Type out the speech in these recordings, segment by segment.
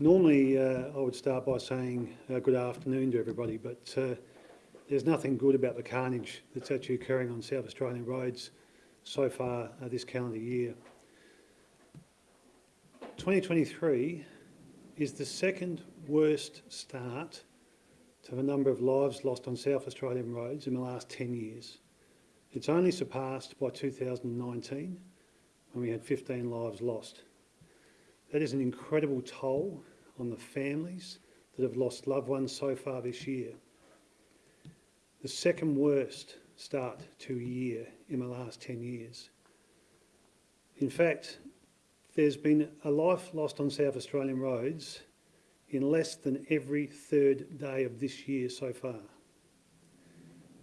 Normally, uh, I would start by saying uh, good afternoon to everybody, but uh, there's nothing good about the carnage that's actually occurring on South Australian roads so far uh, this calendar year. 2023 is the second worst start to the number of lives lost on South Australian roads in the last 10 years. It's only surpassed by 2019 when we had 15 lives lost. That is an incredible toll on the families that have lost loved ones so far this year. The second worst start to a year in the last 10 years. In fact, there's been a life lost on South Australian roads in less than every third day of this year so far.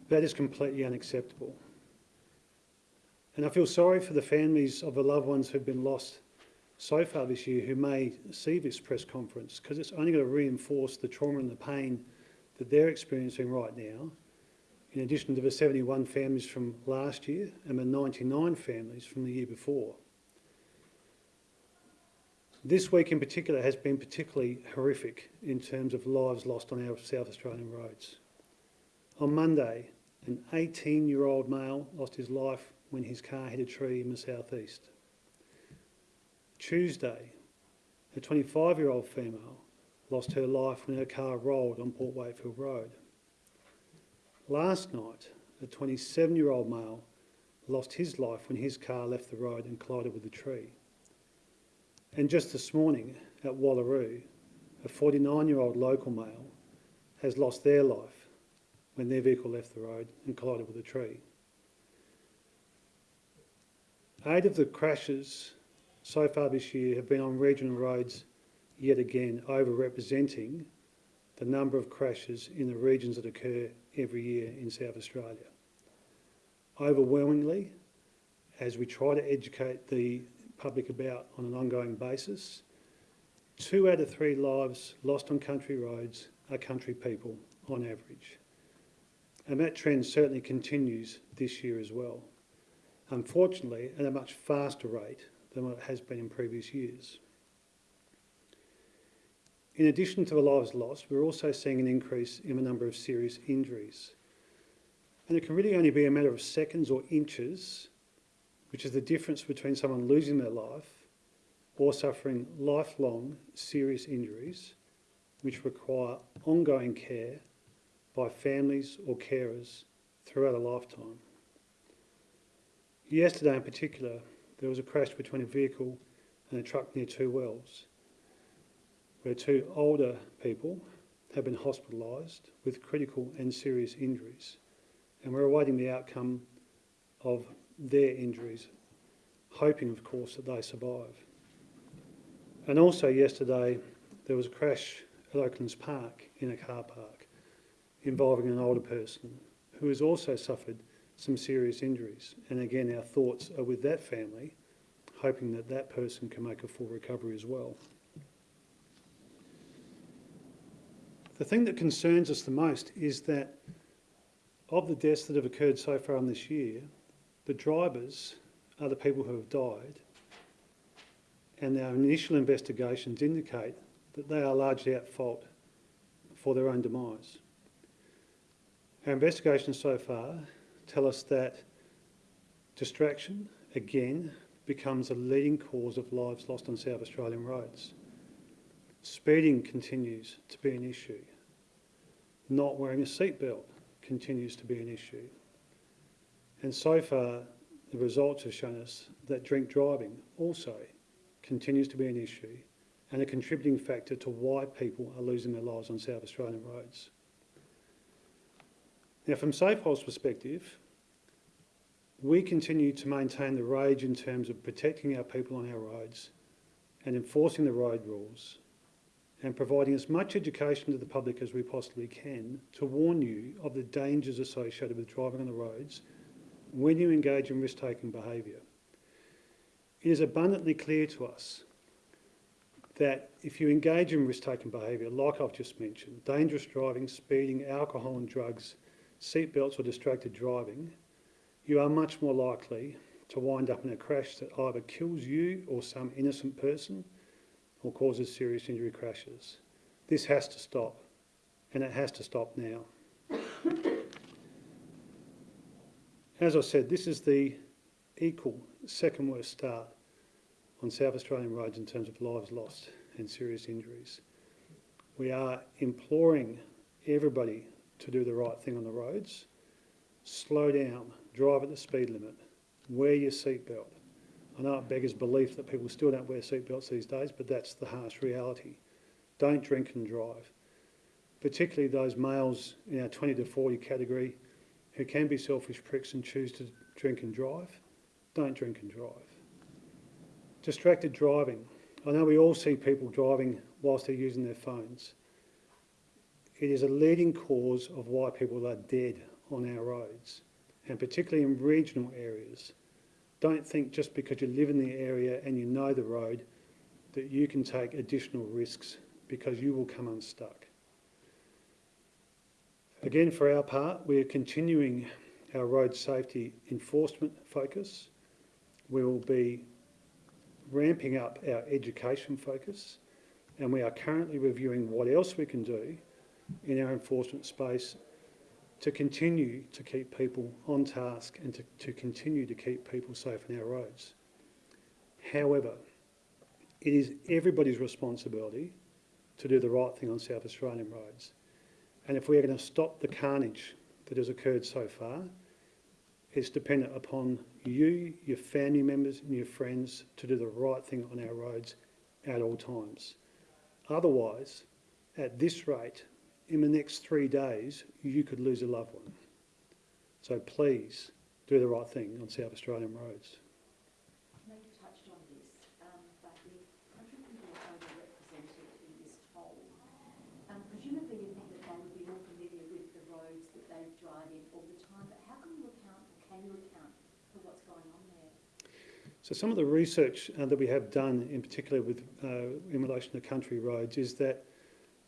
That is completely unacceptable. And I feel sorry for the families of the loved ones who've been lost so far this year who may see this press conference because it's only going to reinforce the trauma and the pain that they're experiencing right now, in addition to the 71 families from last year and the 99 families from the year before. This week in particular has been particularly horrific in terms of lives lost on our South Australian roads. On Monday, an 18-year-old male lost his life when his car hit a tree in the southeast. Tuesday, a 25-year-old female lost her life when her car rolled on Port Wakefield Road. Last night, a 27-year-old male lost his life when his car left the road and collided with a tree. And just this morning at Wallaroo, a 49-year-old local male has lost their life when their vehicle left the road and collided with a tree. Eight of the crashes so far this year have been on regional roads, yet again overrepresenting the number of crashes in the regions that occur every year in South Australia. Overwhelmingly, as we try to educate the public about on an ongoing basis. Two out of three lives lost on country roads are country people on average. And that trend certainly continues this year as well. Unfortunately, at a much faster rate than what it has been in previous years. In addition to the lives lost, we're also seeing an increase in the number of serious injuries. And it can really only be a matter of seconds or inches which is the difference between someone losing their life or suffering lifelong serious injuries which require ongoing care by families or carers throughout a lifetime. Yesterday in particular, there was a crash between a vehicle and a truck near Two Wells, where two older people have been hospitalised with critical and serious injuries, and we're awaiting the outcome of their injuries, hoping, of course, that they survive. And also yesterday, there was a crash at Oaklands Park in a car park involving an older person who has also suffered some serious injuries. And again, our thoughts are with that family, hoping that that person can make a full recovery as well. The thing that concerns us the most is that of the deaths that have occurred so far in this year, the drivers are the people who have died, and our initial investigations indicate that they are largely at fault for their own demise. Our investigations so far tell us that distraction, again, becomes a leading cause of lives lost on South Australian roads. Speeding continues to be an issue. Not wearing a seatbelt continues to be an issue. And so far, the results have shown us that drink driving also continues to be an issue and a contributing factor to why people are losing their lives on South Australian roads. Now, from SAPOL's perspective, we continue to maintain the rage in terms of protecting our people on our roads and enforcing the road rules and providing as much education to the public as we possibly can to warn you of the dangers associated with driving on the roads when you engage in risk-taking behaviour. It is abundantly clear to us that if you engage in risk-taking behaviour, like I've just mentioned, dangerous driving, speeding, alcohol and drugs, seatbelts or distracted driving, you are much more likely to wind up in a crash that either kills you or some innocent person, or causes serious injury crashes. This has to stop, and it has to stop now. As I said, this is the equal second worst start on South Australian roads in terms of lives lost and serious injuries. We are imploring everybody to do the right thing on the roads. Slow down, drive at the speed limit, wear your seatbelt. I know it beggars belief that people still don't wear seatbelts these days, but that's the harsh reality. Don't drink and drive. Particularly those males in our 20 to 40 category who can be selfish pricks and choose to drink and drive. Don't drink and drive. Distracted driving. I know we all see people driving whilst they're using their phones. It is a leading cause of why people are dead on our roads, and particularly in regional areas. Don't think just because you live in the area and you know the road that you can take additional risks because you will come unstuck. Again, for our part, we are continuing our road safety enforcement focus. We will be ramping up our education focus and we are currently reviewing what else we can do in our enforcement space to continue to keep people on task and to, to continue to keep people safe on our roads. However, it is everybody's responsibility to do the right thing on South Australian roads. And if we are going to stop the carnage that has occurred so far, it's dependent upon you, your family members and your friends to do the right thing on our roads at all times. Otherwise, at this rate, in the next three days, you could lose a loved one. So please do the right thing on South Australian roads. I know you touched on this, um, but the country people are overrepresented in this poll. Um, presumably you think that they would be more familiar with the roads that they drive in all the time, but how can you account, can you account for what's going on there? So some of the research uh, that we have done, in particular with uh, in relation to country roads, is that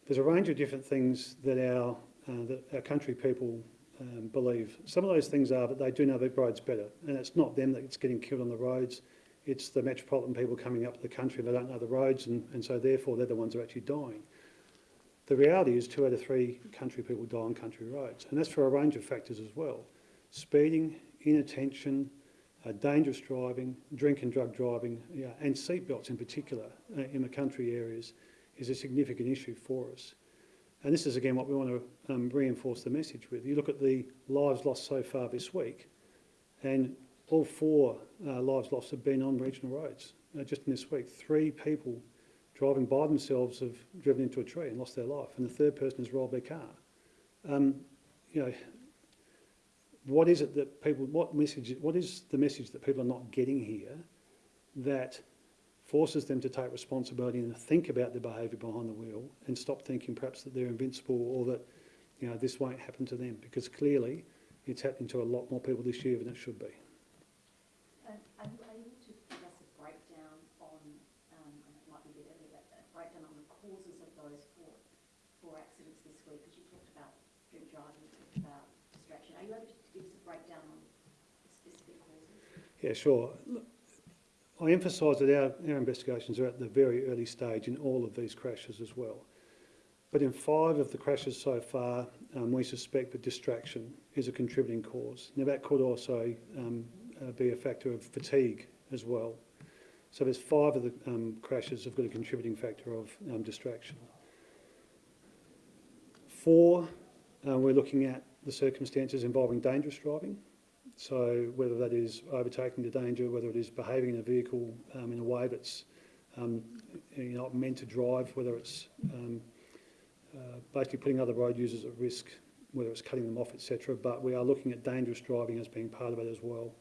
there's a range of different things that our uh, that our country people um, believe. Some of those things are that they do know the roads better, and it's not them that's getting killed on the roads. It's the metropolitan people coming up to the country they don't know the roads, and, and so therefore they're the ones who are actually dying. The reality is two out of three country people die on country roads, and that's for a range of factors as well. Speeding, inattention, uh, dangerous driving, drink and drug driving, yeah, and seatbelts in particular uh, in the country areas is a significant issue for us. And this is again what we want to um, reinforce the message with. You look at the lives lost so far this week, and all four uh, lives lost have been on regional roads. Uh, just in this week, three people driving by themselves have driven into a tree and lost their life, and the third person has rolled their car. Um, you know, what is it that people, what message, what is the message that people are not getting here that forces them to take responsibility and think about their behaviour behind the wheel and stop thinking perhaps that they're invincible or that you know this won't happen to them because clearly it's happening to a lot more people this year than it should be. And are you able to give us a breakdown on, um, and it might be a bit early, but a breakdown on the causes of those four, four accidents this week? Because you talked about drink driving, you talked about distraction. Are you able to give us a breakdown on specific causes? Yeah, sure. Look, I emphasise that our, our investigations are at the very early stage in all of these crashes as well. But in five of the crashes so far, um, we suspect that distraction is a contributing cause. Now that could also um, uh, be a factor of fatigue as well. So there's five of the um, crashes have got a contributing factor of um, distraction. Four, uh, we're looking at the circumstances involving dangerous driving. So whether that is overtaking the danger, whether it is behaving in a vehicle um, in a way that's um, you're not meant to drive, whether it's um, uh, basically putting other road users at risk, whether it's cutting them off, etc. But we are looking at dangerous driving as being part of it as well.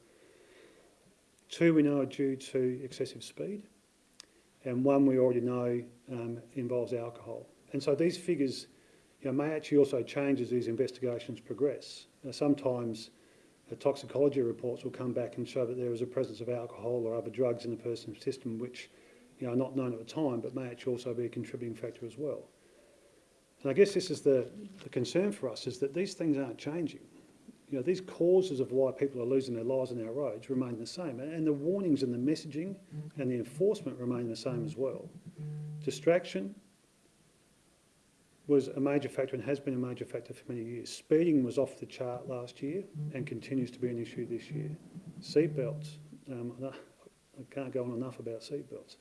Two we know are due to excessive speed, and one we already know um, involves alcohol. And so these figures you know, may actually also change as these investigations progress. Uh, sometimes the toxicology reports will come back and show that there is a presence of alcohol or other drugs in the person's system which you know, are not known at the time but may actually also be a contributing factor as well. And I guess this is the, the concern for us is that these things aren't changing. You know, these causes of why people are losing their lives on our roads remain the same and the warnings and the messaging mm-hmm. and the enforcement remain the same as well. Distraction was a major factor and has been a major factor for many years. Speeding was off the chart last year and continues to be an issue this year. Seatbelts, um, I can't go on enough about seatbelts.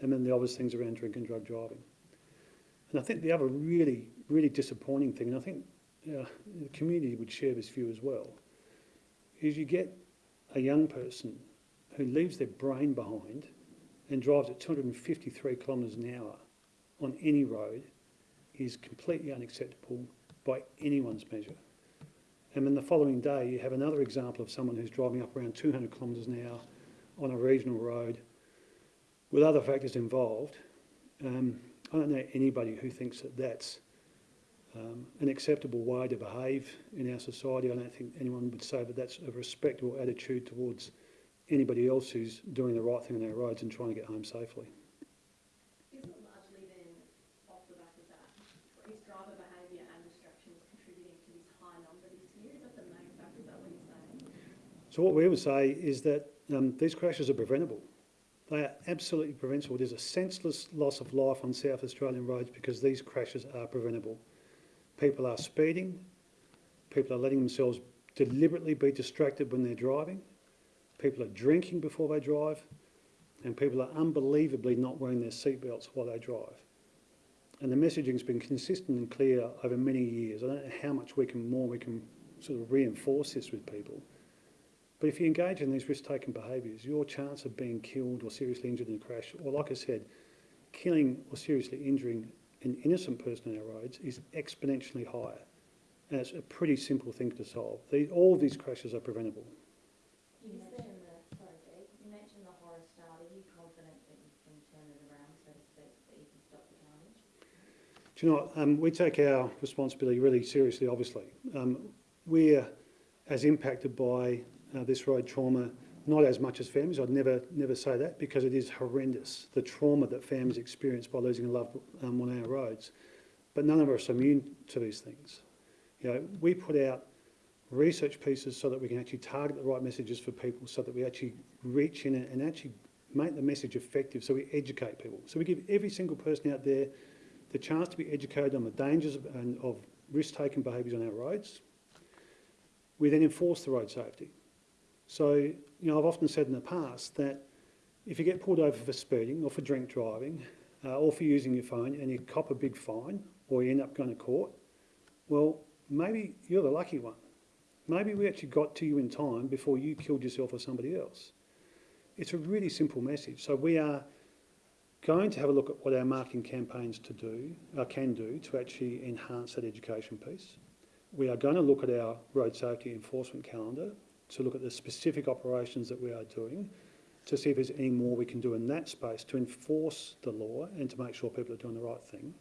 And then the obvious things around drink and drug driving. And I think the other really, really disappointing thing, and I think uh, the community would share this view as well, is you get a young person who leaves their brain behind and drives at 253 kilometres an hour on any road is completely unacceptable by anyone's measure. And then the following day, you have another example of someone who's driving up around 200 kilometres an hour on a regional road with other factors involved. Um, I don't know anybody who thinks that that's um, an acceptable way to behave in our society. I don't think anyone would say that that's a respectable attitude towards anybody else who's doing the right thing on our roads and trying to get home safely. Isn't largely then, off the back of that, is driver behaviour and distractions contributing to this high number this year? Is that the main factor, is that what you're saying? So what we would say is that um, these crashes are preventable. They are absolutely preventable. There's a senseless loss of life on South Australian roads because these crashes are preventable. People are speeding, people are letting themselves deliberately be distracted when they're driving, people are drinking before they drive, and people are unbelievably not wearing their seatbelts while they drive. And the messaging's been consistent and clear over many years. I don't know how much we can more we can sort of reinforce this with people. But if you engage in these risk-taking behaviours, your chance of being killed or seriously injured in a crash, or like I said, killing or seriously injuring an innocent person on our roads is exponentially higher. And it's a pretty simple thing to solve. These, all of these crashes are preventable. You mentioned the, sorry you mentioned the horror start. Are you confident that you can turn it around, so to speak, that you can stop the carnage? Do you know what? Um, we take our responsibility really seriously, obviously. Um, we're as impacted by uh, this road trauma, not as much as families. I'd never, never say that because it is horrendous, the trauma that families experience by losing a loved um, on our roads. But none of us are immune to these things. You know, we put out research pieces so that we can actually target the right messages for people so that we actually reach in and actually make the message effective so we educate people. So we give every single person out there the chance to be educated on the dangers of, and of risk-taking behaviours on our roads. We then enforce the road safety. So, you know, I've often said in the past that if you get pulled over for speeding or for drink driving uh, or for using your phone and you cop a big fine or you end up going to court, well, maybe you're the lucky one. Maybe we actually got to you in time before you killed yourself or somebody else. It's a really simple message. So we are going to have a look at what our marketing campaigns to do, uh, can do to actually enhance that education piece. We are going to look at our road safety enforcement calendar to look at the specific operations that we are doing to see if there's any more we can do in that space to enforce the law and to make sure people are doing the right thing.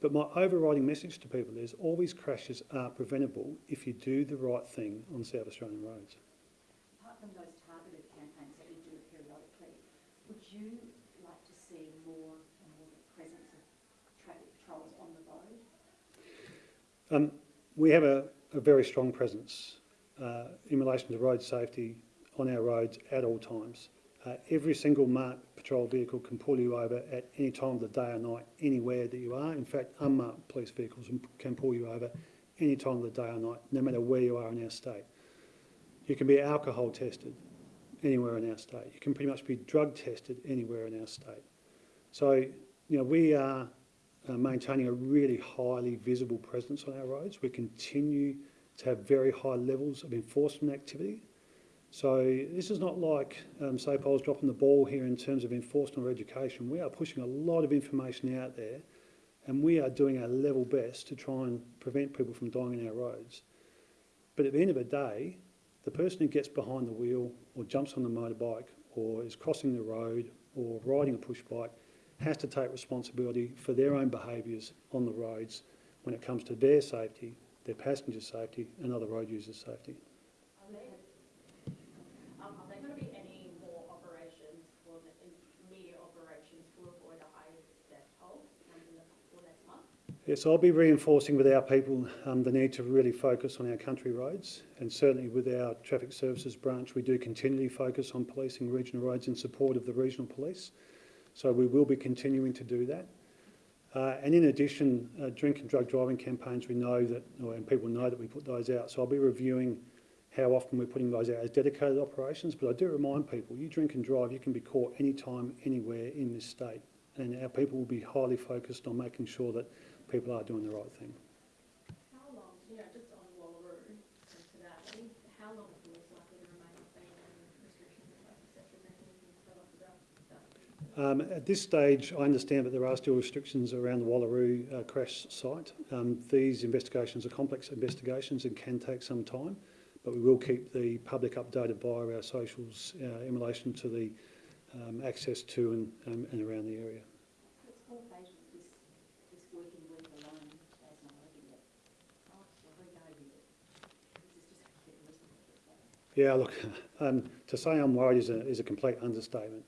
But my overriding message to people is all these crashes are preventable if you do the right thing on South Australian roads. Apart from those targeted campaigns that you do periodically, would you like to see more and more presence of traffic patrols on the road? Um, we have a, a very strong presence uh, in relation to road safety on our roads at all times. Uh, every single marked patrol vehicle can pull you over at any time of the day or night, anywhere that you are. In fact, unmarked police vehicles can pull you over any time of the day or night, no matter where you are in our state. You can be alcohol tested anywhere in our state. You can pretty much be drug tested anywhere in our state. So, you know, we are uh, maintaining a really highly visible presence on our roads. We continue to have very high levels of enforcement activity. So this is not like um, SAPOL's dropping the ball here in terms of enforcement or education. We are pushing a lot of information out there and we are doing our level best to try and prevent people from dying on our roads. But at the end of the day, the person who gets behind the wheel or jumps on the motorbike or is crossing the road or riding a push bike has to take responsibility for their own behaviours on the roads when it comes to their safety their passenger safety and other road users' safety. Are there, um, are there going to be any more operations for the immediate operations to avoid a high death toll in the, for next month? Yes, I'll be reinforcing with our people um, the need to really focus on our country roads and certainly with our traffic services branch we do continually focus on policing regional roads in support of the regional police. So we will be continuing to do that. Uh, and in addition, uh, drink and drug driving campaigns, we know that, and people know that we put those out. So I'll be reviewing how often we're putting those out as dedicated operations. But I do remind people, you drink and drive, you can be caught anytime, anywhere in this state. And our people will be highly focused on making sure that people are doing the right thing. How long, just on Wallaroo how long is police likely to remain off and restrictions in place, et cetera, is there anything you can tell us about that? Um, at this stage, I understand that there are still restrictions around the Wallaroo uh, crash site. Um, these investigations are complex investigations and can take some time, but we will keep the public updated via our socials uh, in relation to the um, access to and, um, and around the area. It's four pages this, this working week alone, Dad's not opened it. Oh, so we go with it. This is just a bit reasonable. Yeah, look, um, to say I'm worried is a, is a complete understatement.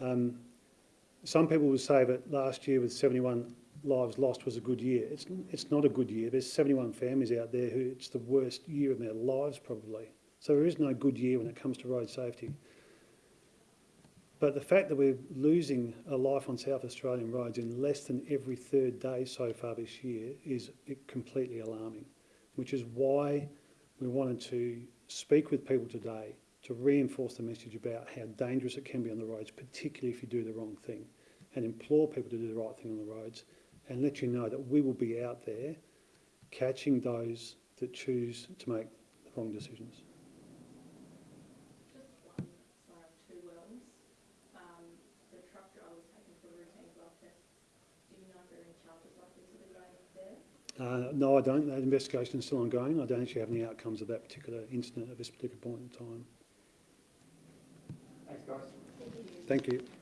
Um, some people will say that last year with 71 lives lost was a good year. It's, it's not a good year. There's 71 families out there who it's the worst year of their lives probably. So there is no good year when it comes to road safety. But the fact that we're losing a life on South Australian roads in less than every third day so far this year is completely alarming, which is why we wanted to speak with people today to reinforce the message about how dangerous it can be on the roads, particularly if you do the wrong thing, and implore people to do the right thing on the roads, and let you know that we will be out there catching those that choose to make the wrong decisions. Just one, sorry, I have two wells. Um, the truck driver was taken for routine blood tests. Do you know if there are any charges likely to be going there? Uh, no, I don't. That investigation is still ongoing. I don't actually have any outcomes of that particular incident at this particular point in time. Thank you.